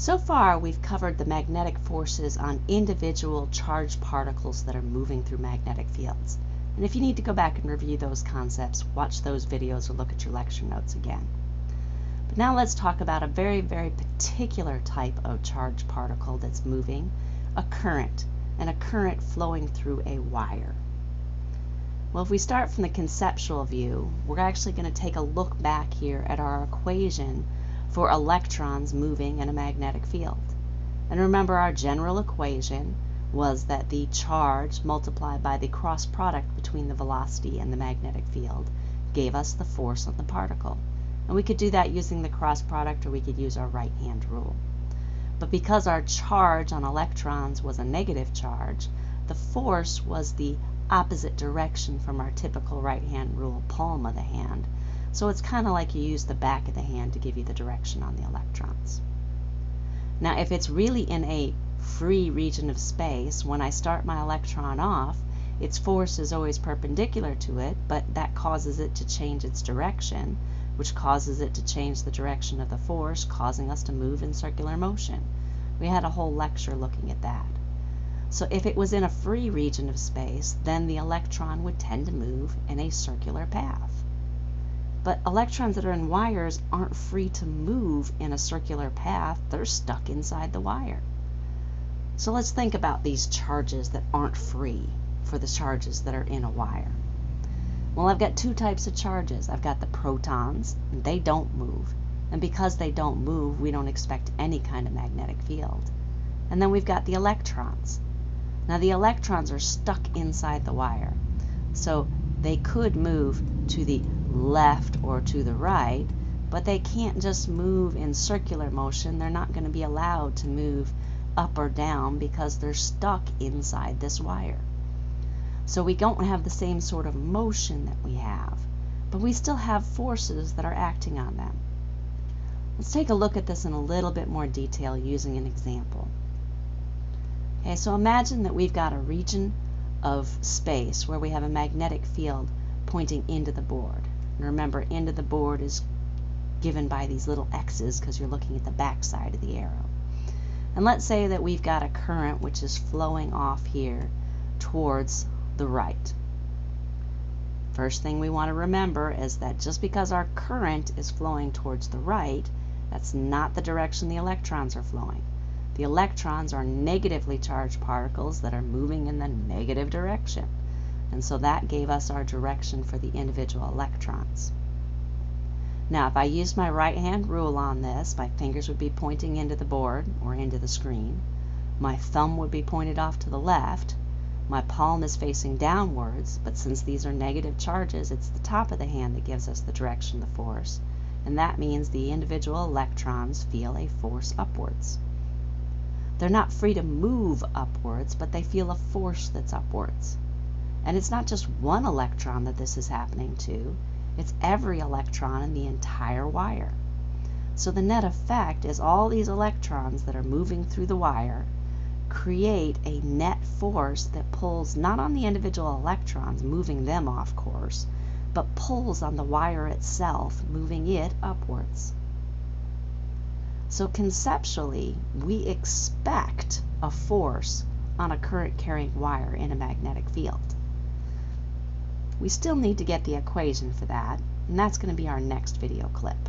So far, we've covered the magnetic forces on individual charged particles that are moving through magnetic fields. And if you need to go back and review those concepts, watch those videos or look at your lecture notes again. But now let's talk about a very, very particular type of charged particle that's moving, a current, and a current flowing through a wire. Well, if we start from the conceptual view, we're actually going to take a look back here at our equation for electrons moving in a magnetic field. And remember our general equation was that the charge multiplied by the cross product between the velocity and the magnetic field gave us the force on the particle. And we could do that using the cross product or we could use our right hand rule. But because our charge on electrons was a negative charge, the force was the opposite direction from our typical right hand rule palm of the hand. So it's kind of like you use the back of the hand to give you the direction on the electrons. Now if it's really in a free region of space, when I start my electron off, its force is always perpendicular to it, but that causes it to change its direction, which causes it to change the direction of the force, causing us to move in circular motion. We had a whole lecture looking at that. So if it was in a free region of space, then the electron would tend to move in a circular path. But electrons that are in wires aren't free to move in a circular path. They're stuck inside the wire. So let's think about these charges that aren't free for the charges that are in a wire. Well, I've got two types of charges. I've got the protons, and they don't move. And because they don't move, we don't expect any kind of magnetic field. And then we've got the electrons. Now the electrons are stuck inside the wire. So they could move to the left or to the right, but they can't just move in circular motion. They're not going to be allowed to move up or down because they're stuck inside this wire. So we don't have the same sort of motion that we have, but we still have forces that are acting on them. Let's take a look at this in a little bit more detail using an example. Okay, so imagine that we've got a region of space where we have a magnetic field pointing into the board. And remember, end of the board is given by these little X's because you're looking at the back side of the arrow. And let's say that we've got a current which is flowing off here towards the right. First thing we want to remember is that just because our current is flowing towards the right, that's not the direction the electrons are flowing. The electrons are negatively charged particles that are moving in the negative direction. And so that gave us our direction for the individual electrons. Now, if I used my right hand rule on this, my fingers would be pointing into the board or into the screen. My thumb would be pointed off to the left. My palm is facing downwards, but since these are negative charges, it's the top of the hand that gives us the direction of the force. And that means the individual electrons feel a force upwards. They're not free to move upwards, but they feel a force that's upwards. And it's not just one electron that this is happening to, it's every electron in the entire wire. So the net effect is all these electrons that are moving through the wire create a net force that pulls not on the individual electrons, moving them off course, but pulls on the wire itself, moving it upwards. So conceptually, we expect a force on a current carrying wire in a magnetic field. We still need to get the equation for that, and that's going to be our next video clip.